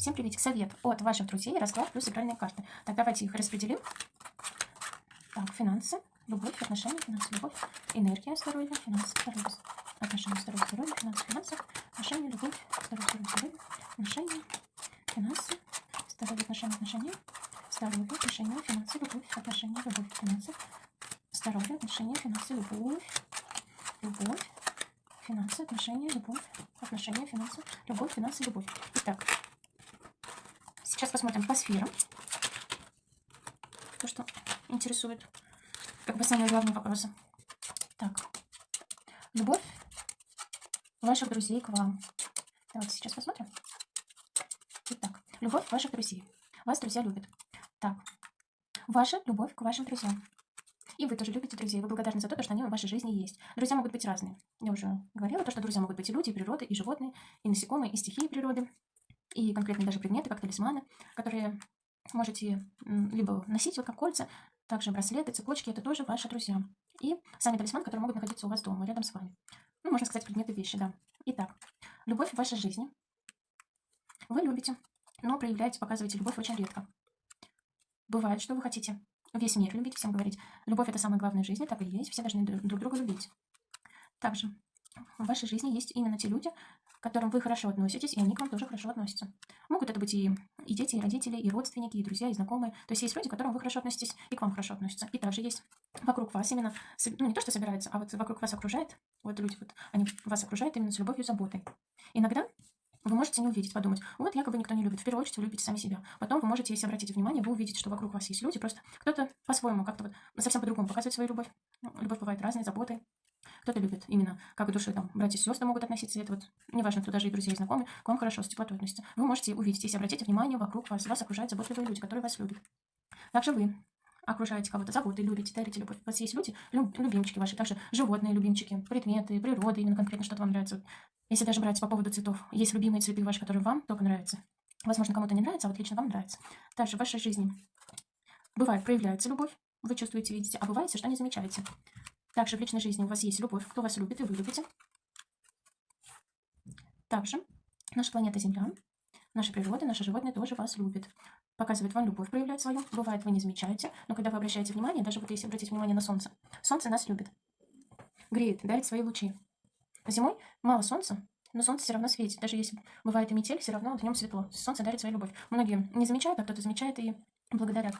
Всем привет! Совет от ваших друзей, расклад плюс игральные карты. Так, давайте их распределим. Так, финансы, любовь, отношения, финансы, любовь, энергия, здоровье, финансы, здоровье, отношения, здоровье, здоровье, финансы, финансы, отношения, любовь, здоровье, здоровье, здоровье, отношения, финансы, здоровье, отношения, отношения, здоровье, отношения, финансы, любовь, отношения, любовь, финансы, здоровье, отношения, финансы, любовь, любовь, финансы, отношения, любовь, отношения, финансы, любовь, финансы, любовь. Итак, сейчас посмотрим по сферам. То, что интересует. Как бы самые главные вопросы. Так. Любовь ваших друзей к вам. Давайте сейчас посмотрим. Итак, любовь ваших друзей. Вас друзья любят. Так. Ваша любовь к вашим друзьям. И вы тоже любите друзей. Вы благодарны за то, что они в вашей жизни есть. Друзья могут быть разные. Я уже говорила, то, что друзья могут быть и люди, и природы, и животные, и насекомые, и стихии природы, и конкретные даже предметы, как талисманы, которые можете либо носить вот как кольца, также браслеты, цепочки, это тоже ваши друзья. И сами талисманы, которые могут находиться у вас дома, рядом с вами. Ну, можно сказать, предметы вещи, да. Итак, любовь в вашей жизни. Вы любите, но проявляете, показываете любовь очень редко. Бывает, что вы хотите весь мир любить, всем говорить. Любовь – это самое главное в жизни, так и есть. Все должны друг друга любить. Также в вашей жизни есть именно те люди, которым вы хорошо относитесь, и они к вам тоже хорошо относятся. Могут это быть и, и дети, и родители, и родственники, и друзья, и знакомые. То есть есть люди, к которым вы хорошо относитесь, и к вам хорошо относятся. И также есть вокруг вас именно, ну не то, что собирается, а вот вокруг вас окружает, вот люди, вот, они вас окружают именно с любовью и заботой. Иногда вы можете не увидеть, подумать, вот якобы никто не любит. В первую очередь вы любите сами себя. Потом вы можете, если обратите внимание, вы увидите, что вокруг вас есть люди, просто кто-то по-своему, как-то вот совсем по-другому показывает свою любовь. Любовь бывает разной, заботой. Кто-то любит именно, как души, там, братья и сестры могут относиться, это вот, неважно, кто даже и друзья, и знакомые, к вам хорошо, с теплотой относятся. Вы можете увидеть, если обратите внимание, вокруг вас, вас окружают заботливые люди, которые вас любят. Также вы окружаете кого-то заботой, любите, дарите любовь. У вас есть люди, любимчики ваши, также животные любимчики, предметы, природа, именно конкретно что-то вам нравится. Если даже брать по поводу цветов, есть любимые цветы ваши, которые вам только нравятся. Возможно, кому-то не нравится, а вот лично вам нравится. Также в вашей жизни бывает проявляется любовь, вы чувствуете, видите, а бывает, что не замечаете. Также в личной жизни у вас есть любовь, кто вас любит и вы любите. Также наша планета Земля, наша природа, наши животные тоже вас любят. Показывает вам любовь, проявляет свою. Бывает, вы не замечаете, но когда вы обращаете внимание, даже вот если обратить внимание на Солнце, Солнце нас любит. Греет, дарит свои лучи. Зимой мало солнца, но солнце все равно светит. Даже если бывает и метель, все равно в нем светло. Солнце дарит свою любовь. Многие не замечают, а кто-то замечает и благодарят.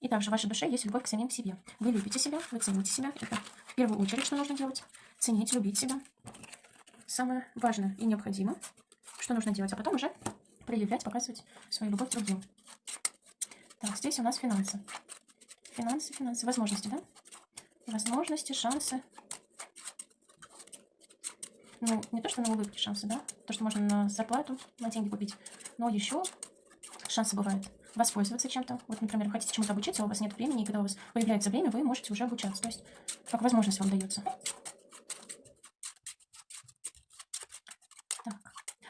И также в вашей душе есть любовь к самим себе. Вы любите себя, вы цените себя. Это в первую очередь, что нужно делать. Ценить, любить себя. Самое важное и необходимое, что нужно делать. А потом уже проявлять, показывать свою любовь другим. Так, здесь у нас финансы. Финансы, финансы, возможности, да? Возможности, шансы, ну, не то, что на улыбки шансы, да, то, что можно на зарплату, на деньги купить, но еще шансы бывают воспользоваться чем-то. Вот, например, вы хотите чему-то обучиться, у вас нет времени, и когда у вас появляется время, вы можете уже обучаться. То есть, как возможность вам дается. Так.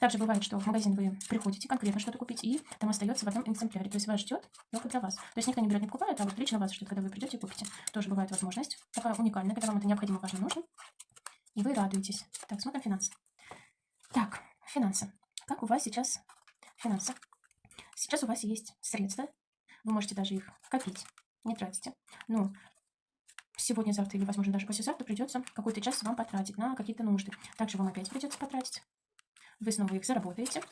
Также бывает, что в магазин вы приходите конкретно что-то купить, и там остается в одном экземпляре. То есть вас ждет только для вас. То есть никто не берет, не покупает, а вот лично вас ждет, когда вы придете и купите. Тоже бывает возможность. Такая уникальная, когда вам это необходимо, важно, нужно и вы радуетесь. Так, смотрим финансы. Так, финансы. Как у вас сейчас финансы? Сейчас у вас есть средства, вы можете даже их копить, не тратите. Но сегодня, завтра или, возможно, даже послезавтра придется какой-то час вам потратить на какие-то нужды. Также вам опять придется потратить. Вы снова их заработаете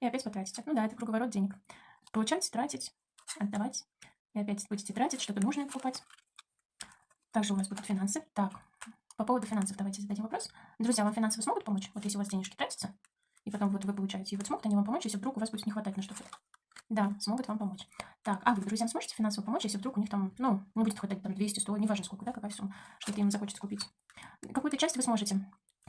и опять потратите. Ну да, это круговорот денег. Получать, тратить, отдавать. И опять будете тратить, что-то нужное покупать. Также у вас будут финансы. Так, по поводу финансов давайте зададим вопрос. Друзья, вам финансово смогут помочь? Вот если у вас денежки тратятся, и потом вот вы получаете, и вот смогут они вам помочь, если вдруг у вас будет не хватать на что-то? Да, смогут вам помочь. Так, а вы друзьям сможете финансово помочь, если вдруг у них там, ну, не будет хватать там 200, 100, неважно сколько, да, какая сумма, что-то им захочется купить. Какую-то часть вы сможете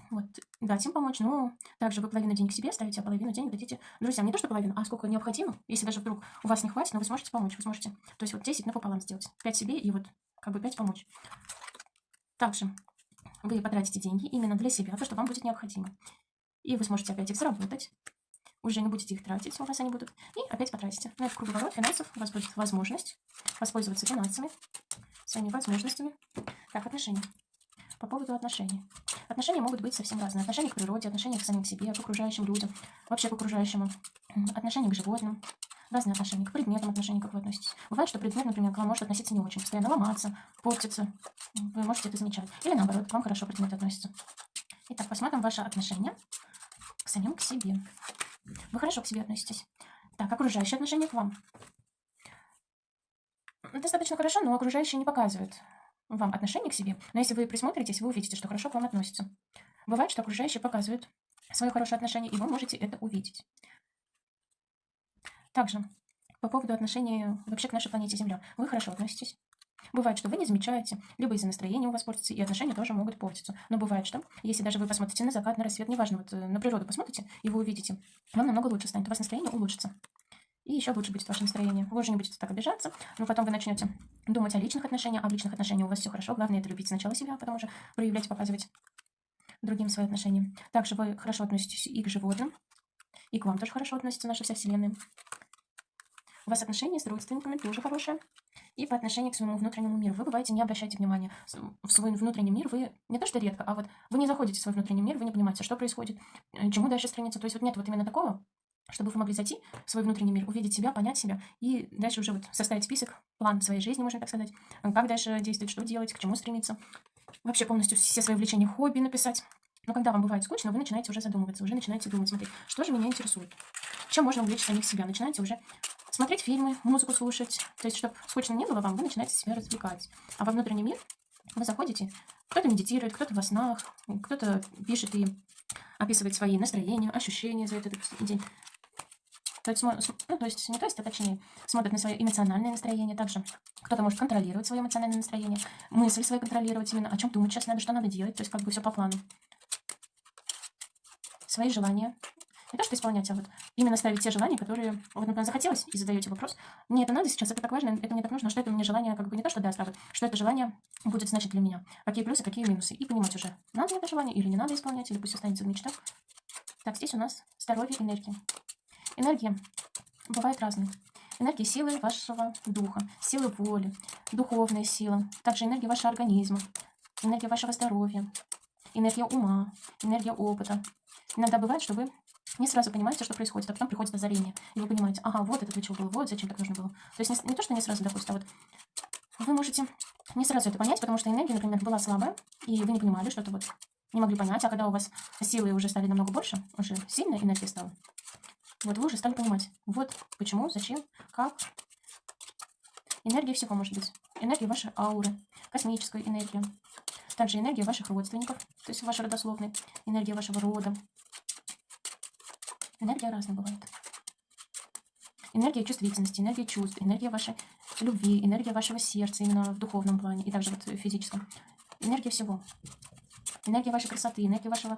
вот, дать им помочь, но также вы половину денег себе ставите, а половину денег дадите друзьям. Не то, что половину, а сколько необходимо. Если даже вдруг у вас не хватит, но вы сможете помочь, вы сможете. То есть вот 10 напополам сделать. 5 себе и вот как бы 5 помочь. Также вы потратите деньги именно для себя, то, что вам будет необходимо. И вы сможете опять их заработать. Уже не будете их тратить, у вас они будут. И опять потратите. Ну, это круговорот финансов. У вас будет возможность воспользоваться финансами, своими возможностями. Так, отношения. По поводу отношений. Отношения могут быть совсем разные. Отношения к природе, отношения к самим себе, к окружающим людям, вообще к окружающему, отношения к животным, разные отношения, к предметам отношений, как вы относитесь. Бывает, что предмет, например, к вам может относиться не очень, постоянно ломаться, портиться. Вы можете это замечать. Или наоборот, к вам хорошо предмет относится. Итак, посмотрим ваши отношения самим к себе. Вы хорошо к себе относитесь. Так, окружающие отношения к вам. Достаточно хорошо, но окружающие не показывают вам отношение к себе. Но если вы присмотритесь, вы увидите, что хорошо к вам относятся. Бывает, что окружающие показывают свое хорошее отношение, и вы можете это увидеть. Также, по поводу отношений вообще к нашей планете Земля. Вы хорошо относитесь. Бывает, что вы не замечаете, либо из-за настроения у вас портится, и отношения тоже могут портиться. Но бывает, что если даже вы посмотрите на закат, на рассвет, неважно, вот э, на природу посмотрите, и вы увидите, вам намного лучше станет, у вас настроение улучшится. И еще лучше будет ваше настроение. Вы уже не будете так обижаться, но потом вы начнете думать о личных отношениях, а в личных отношениях у вас все хорошо. Главное это любить сначала себя, а потом уже проявлять, показывать другим свои отношения. Также вы хорошо относитесь и к животным, и к вам тоже хорошо относится наша вся Вселенная. Вас отношения с родственниками тоже хорошие. И по отношению к своему внутреннему миру. Вы бываете, не обращайте внимания в свой внутренний мир. Вы не то что редко, а вот вы не заходите в свой внутренний мир, вы не понимаете, что происходит, э, чему дальше страница. То есть вот нет вот именно такого, чтобы вы могли зайти в свой внутренний мир, увидеть себя, понять себя и дальше уже вот составить список, план своей жизни, можно так сказать, как дальше действовать, что делать, к чему стремиться. Вообще полностью все свои увлечения, хобби написать. Но когда вам бывает скучно, вы начинаете уже задумываться, уже начинаете думать, смотреть, что же меня интересует, чем можно увлечь самих себя. Начинаете уже смотреть фильмы, музыку слушать. То есть, чтобы скучно не было вам, вы начинаете себя развлекать. А во внутренний мир вы заходите, кто-то медитирует, кто-то во снах, кто-то пишет и описывает свои настроения, ощущения за этот день. То есть, ну, то есть не то есть, а точнее, смотрит на свое эмоциональное настроение также. Кто-то может контролировать свое эмоциональное настроение, мысли свои контролировать именно, о чем думать сейчас надо, что надо делать, то есть как бы все по плану. Свои желания. Не то, что исполнять, а вот именно ставить те желания, которые, вот, например, захотелось, и задаете вопрос, мне это надо сейчас, это так важно, это мне так нужно, что это мне желание, как бы не то, что даст, а вот, что это желание будет значить для меня, какие плюсы, какие минусы, и понимать уже, надо это желание или не надо исполнять, или пусть останется в мечтах. Так, здесь у нас здоровье, энергия. Энергия бывает разной. Энергия силы вашего духа, силы воли, духовная сила, также энергия вашего организма, энергия вашего здоровья, энергия ума, энергия опыта. Иногда бывает, что вы не сразу понимаете, что происходит, а потом приходит озарение, и вы понимаете, ага, вот это для чего было, вот зачем так нужно было. То есть не, не то, что не сразу, допустим, а вот вы можете не сразу это понять, потому что энергия, например, была слабая, и вы не понимали, что-то вот не могли понять, а когда у вас силы уже стали намного больше, уже сильная энергия стала, вот вы уже стали понимать, вот почему, зачем, как. Энергия всего может быть. Энергия вашей ауры, космическая энергия. Также энергия ваших родственников, то есть вашей родословной, энергия вашего рода. Энергия разная бывает. Энергия чувствительности, энергия чувств, энергия вашей любви, энергия вашего сердца именно в духовном плане и также вот в физическом. Энергия всего. Энергия вашей красоты, энергия вашего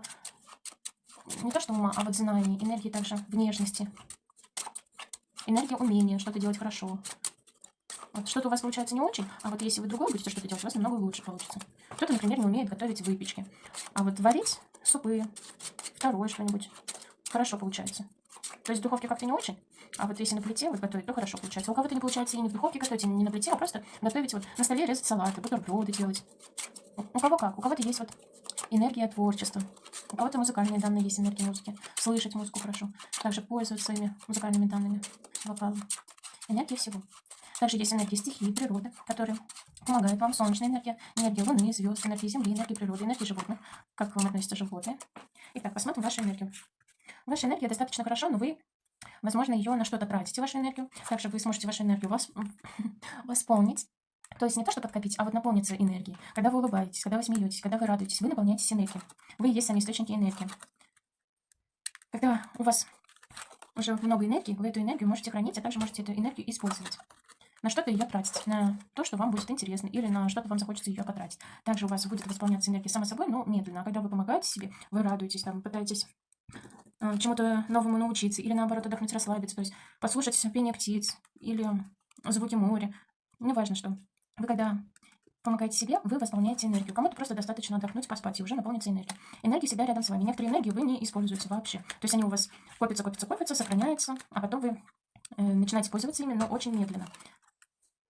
не то что ума, а вот знаний, энергии также внешности. Энергия умения что-то делать хорошо. Вот что-то у вас получается не очень, а вот если вы другой будете что-то делать, у вас намного лучше получится. Кто-то, например, не умеет готовить выпечки. А вот варить супы, второе что-нибудь, хорошо получается. То есть в духовке как-то не очень, а вот если на плите вот готовить, то хорошо получается. У кого-то не получается и не в духовке готовить, и не на плите, а просто готовить вот на столе, резать салаты, бутерброды делать. У кого как? У кого-то есть вот энергия творчества. У кого-то музыкальные данные есть, энергия музыки. Слышать музыку хорошо. Также пользоваться своими музыкальными данными вокала. Энергия всего. Также есть энергия стихии, природы, которые помогают вам. Солнечная энергия, энергия Луны, звезд, энергия Земли, энергия природы, энергия животных. Как к вам относятся животные. Итак, посмотрим вашу энергию. Ваша энергия достаточно хорошо, но вы, возможно, ее на что-то тратите, вашу энергию. Также вы сможете вашу энергию восполнить то есть не то, что подкопить, а вот наполниться энергией. Когда вы улыбаетесь, когда вы смеетесь, когда вы радуетесь, вы наполняетесь энергией. Вы есть сами источники энергии. Когда у вас уже много энергии, вы эту энергию можете хранить, а также можете эту энергию использовать. На что-то ее тратить, на то, что вам будет интересно, или на что-то вам захочется ее потратить. Также у вас будет восполняться энергия само собой, но медленно. А когда вы помогаете себе, вы радуетесь, там, пытаетесь э, чему-то новому научиться, или наоборот отдохнуть, расслабиться, то есть послушать пение птиц, или звуки моря, неважно что. Вы когда помогаете себе, вы восполняете энергию. Кому-то просто достаточно отдохнуть, поспать, и уже наполнится энергия. Энергия всегда рядом с вами. Некоторые энергии вы не используете вообще. То есть они у вас копятся, копятся, копятся, сохраняются, а потом вы э, начинаете пользоваться ими, но очень медленно.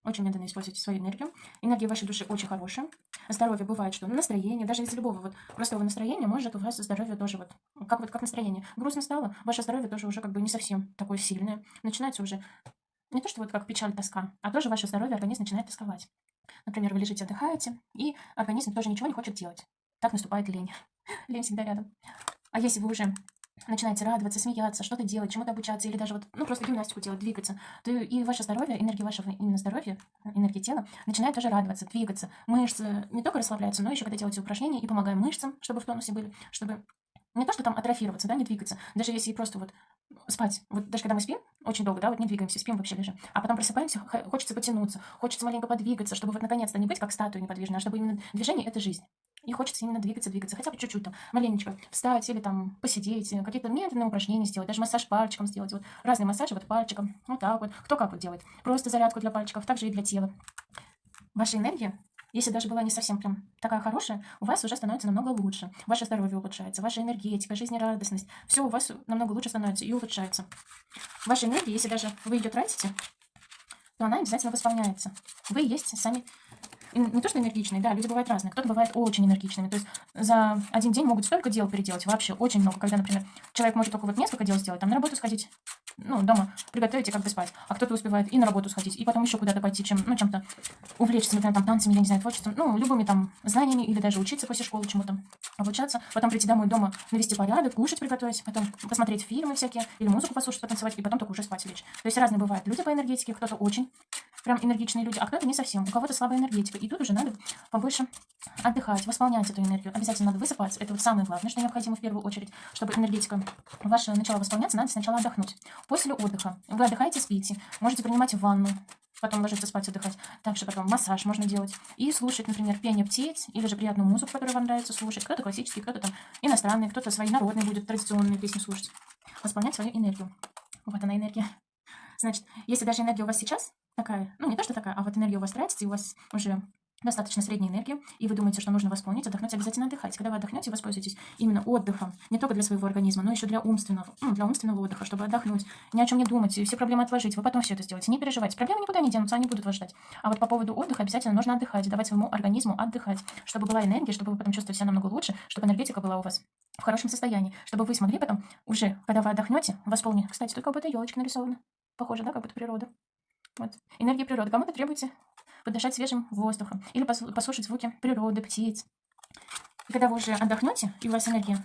очень медленно используйте свою энергию. Энергия вашей души очень хорошая. Здоровье бывает, что настроение, даже из любого вот простого настроения может у вас здоровье тоже вот, как вот как настроение. Грустно стало, ваше здоровье тоже уже как бы не совсем такое сильное. Начинается уже не то, что вот как печаль, тоска, а тоже ваше здоровье, организм начинает тосковать. Например, вы лежите, отдыхаете, и организм тоже ничего не хочет делать. Так наступает лень. Лень всегда рядом. А если вы уже начинаете радоваться, смеяться, что-то делать, чему-то обучаться, или даже вот, ну, просто гимнастику делать, двигаться, то и ваше здоровье, энергия вашего именно здоровья, энергия тела начинает тоже радоваться, двигаться. Мышцы не только расслабляются, но еще когда делаете упражнения и помогаем мышцам, чтобы в тонусе были, чтобы не то, что там атрофироваться, да, не двигаться, даже если просто вот спать, вот даже когда мы спим, очень долго, да, вот не двигаемся, спим вообще лежим, а потом просыпаемся, хочется потянуться, хочется маленько подвигаться, чтобы вот наконец-то не быть как статуя неподвижная, а чтобы именно движение – это жизнь. И хочется именно двигаться, двигаться, хотя бы чуть-чуть там, маленечко встать или там посидеть, какие-то медленные упражнения сделать, даже массаж пальчиком сделать, вот разные массажи вот пальчиком, вот так вот, кто как вот делает, просто зарядку для пальчиков, также и для тела. Ваша энергия если даже была не совсем прям такая хорошая, у вас уже становится намного лучше. Ваше здоровье улучшается, ваша энергетика, жизнерадостность. Все у вас намного лучше становится и улучшается. Ваша энергия, если даже вы ее тратите, то она обязательно восполняется. Вы есть сами не то что энергичные, да, люди бывают разные. Кто-то бывает очень энергичными. То есть за один день могут столько дел переделать, вообще очень много. Когда, например, человек может только вот несколько дел сделать, там на работу сходить, ну, дома приготовить и как бы спать. А кто-то успевает и на работу сходить, и потом еще куда-то пойти, чем, ну, чем-то увлечься, например, там, танцами, я не знаю, творчеством, ну, любыми там знаниями, или даже учиться после школы чему-то, обучаться, потом прийти домой дома, навести порядок, кушать приготовить, потом посмотреть фильмы всякие, или музыку послушать, потанцевать, и потом только уже спать лечь. То есть разные бывают люди по энергетике, кто-то очень прям энергичные люди, а кто-то не совсем, у кого-то слабая энергетика, и тут уже надо побольше отдыхать, восполнять эту энергию. Обязательно надо высыпаться, это вот самое главное, что необходимо в первую очередь, чтобы энергетика ваша начала восполняться, надо сначала отдохнуть. После отдыха вы отдыхаете, спите, можете принимать ванну, потом ложиться спать, отдыхать. Также потом массаж можно делать. И слушать, например, пение птиц, или же приятную музыку, которую вам нравится слушать. Кто-то классический, кто-то там иностранный, кто-то свои народные будет, традиционные песни слушать. Восполнять свою энергию. Вот она энергия. Значит, если даже энергия у вас сейчас такая, ну не то, что такая, а вот энергия у вас тратится, и у вас уже достаточно средней энергии, и вы думаете, что нужно восполнить, отдохнуть, обязательно отдыхать. Когда вы отдохнете, воспользуйтесь именно отдыхом, не только для своего организма, но еще для умственного, ну, для умственного отдыха, чтобы отдохнуть, ни о чем не думать, все проблемы отложить, вы потом все это сделаете, не переживайте. Проблемы никуда не денутся, они будут вас ждать. А вот по поводу отдыха обязательно нужно отдыхать, давать своему организму отдыхать, чтобы была энергия, чтобы вы потом чувствовали себя намного лучше, чтобы энергетика была у вас в хорошем состоянии, чтобы вы смогли потом уже, когда вы отдохнете, восполнить. Кстати, тут как будто елочка нарисована. Похоже, да, как будто природа. Вот. Энергия природы. Кому-то требуется подышать свежим воздухом или послушать звуки природы, птиц. И когда вы уже отдохнете, и у вас энергия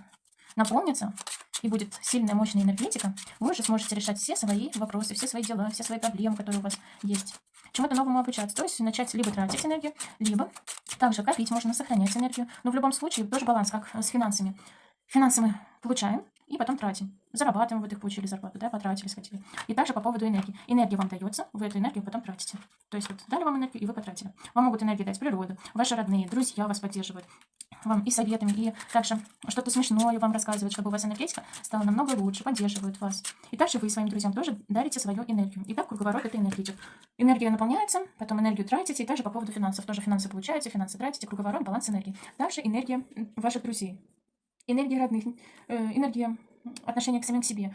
наполнится, и будет сильная, мощная энергетика, вы уже сможете решать все свои вопросы, все свои дела, все свои проблемы, которые у вас есть. Чему-то новому обучаться. То есть начать либо тратить энергию, либо также копить, можно сохранять энергию. Но в любом случае тоже баланс, как с финансами. Финансы мы получаем, и потом тратим. Зарабатываем, вот их получили зарплату, да, потратили, схватили. И также по поводу энергии. Энергия вам дается, вы эту энергию потом тратите. То есть вот дали вам энергию, и вы потратили. Вам могут энергию дать природа, ваши родные, друзья вас поддерживают. Вам и советами, и также что-то смешное вам рассказывают, чтобы у вас энергетика стала намного лучше, поддерживают вас. И также вы своим друзьям тоже дарите свою энергию. И так круговорот этой энергии идет. Энергия наполняется, потом энергию тратите, и также по поводу финансов. Тоже финансы получаете, финансы тратите, круговорот, баланс энергии. Также энергия ваших друзей энергия родных, э, энергия отношения к самим себе,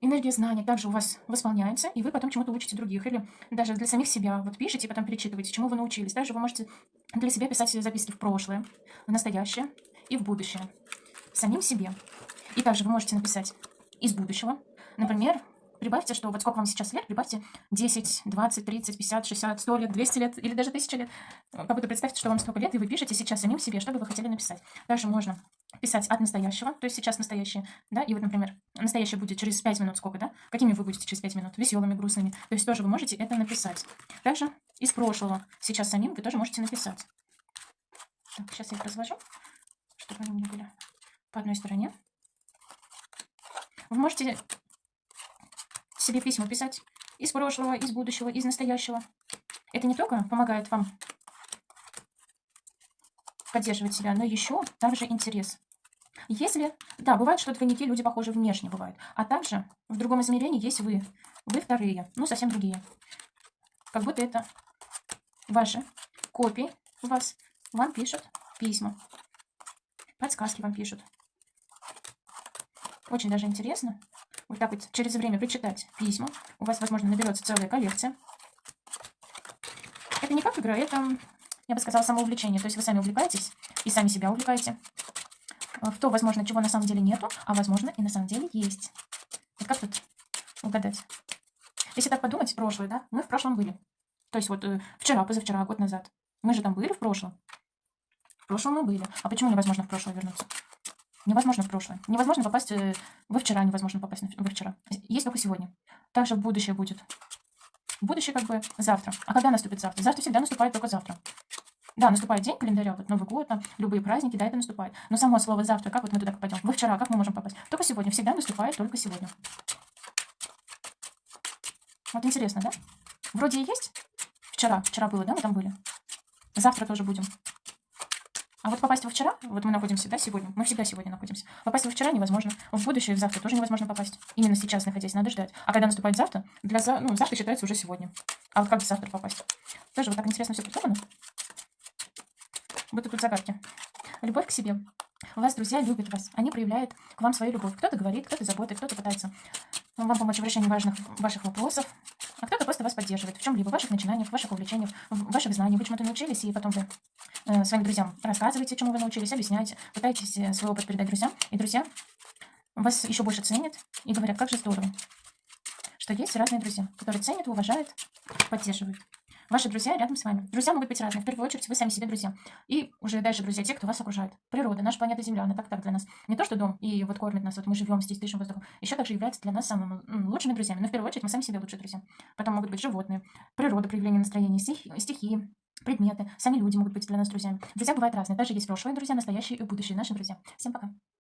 энергия знания также у вас восполняется, и вы потом чему-то учите других. Или даже для самих себя вот пишете, потом перечитываете, чему вы научились. Также вы можете для себя писать записки в прошлое, в настоящее и в будущее. Самим себе. И также вы можете написать из будущего. Например, Прибавьте, что вот сколько вам сейчас лет, прибавьте 10, 20, 30, 50, 60, 100 лет, 200 лет или даже 1000 лет. Как будто представьте, что вам столько лет, и вы пишете сейчас самим себе, что бы вы хотели написать. Также можно писать от настоящего, то есть сейчас настоящее, да, и вот, например, настоящее будет через 5 минут сколько, да? Какими вы будете через 5 минут? Веселыми, грустными. То есть тоже вы можете это написать. Также из прошлого сейчас самим вы тоже можете написать. Так, сейчас я их развожу, чтобы они у меня были по одной стороне. Вы можете себе письма писать из прошлого, из будущего, из настоящего. Это не только помогает вам поддерживать себя, но еще также интерес. Если, да, бывает, что двойники люди похожи внешне бывают, а также в другом измерении есть вы, вы вторые, ну совсем другие. Как будто это ваши копии вас, вам пишут письма, подсказки вам пишут. Очень даже интересно вот так вот через время прочитать письма. У вас, возможно, наберется целая коллекция. Это не как игра, это, я бы сказала, самоувлечение. То есть вы сами увлекаетесь и сами себя увлекаете в то, возможно, чего на самом деле нету, а возможно и на самом деле есть. Вот как тут угадать? Если так подумать, прошлое, да, мы в прошлом были. То есть вот э, вчера, позавчера, год назад. Мы же там были в прошлом. В прошлом мы были. А почему невозможно в прошлое вернуться? Невозможно в прошлое. Невозможно попасть э, во вчера, невозможно попасть во вчера. Есть только сегодня. Также будущее будет. Будущее как бы завтра. А когда наступит завтра? Завтра всегда наступает только завтра. Да, наступает день календаря, вот Новый год, там, любые праздники, да, это наступает. Но само слово завтра, как вот мы туда попадем? Во вчера, как мы можем попасть? Только сегодня, всегда наступает только сегодня. Вот интересно, да? Вроде и есть. Вчера, вчера было, да, мы там были. Завтра тоже будем. А вот попасть во вчера, вот мы находимся, да, сегодня, мы всегда сегодня находимся. Попасть во вчера невозможно, в будущее, в завтра тоже невозможно попасть. Именно сейчас находясь, надо ждать. А когда наступает завтра, для за... ну, завтра считается уже сегодня. А вот как завтра попасть? Тоже вот так интересно все придумано. Вот тут загадки. Любовь к себе. Вас друзья любят вас. Они проявляют к вам свою любовь. Кто-то говорит, кто-то заботит, кто-то пытается вам помочь в решении важных ваших вопросов. А кто-то просто вас поддерживает в чем-либо, в ваших начинаниях, в ваших увлечениях, в ваших знаниях. Вы чему-то научились, и потом вы э, своим друзьям рассказываете, чему вы научились, объясняете, пытаетесь э, свой опыт передать друзьям. И друзья вас еще больше ценят и говорят, как же здорово, что есть разные друзья, которые ценят, уважают, поддерживают. Ваши друзья рядом с вами. Друзья могут быть разные. В первую очередь, вы сами себе друзья. И уже дальше друзья, те, кто вас окружает. Природа, наша планета Земля, она так так для нас. Не то, что дом, и вот кормит нас, вот мы живем здесь, дышим воздухом. Еще также является для нас самыми лучшими друзьями. Но в первую очередь, мы сами себе лучшие друзья. Потом могут быть животные, природа, проявление настроения, стихи, стихии, предметы. Сами люди могут быть для нас друзьями. Друзья бывают разные. Даже есть прошлые друзья, настоящие и будущие наши друзья. Всем пока.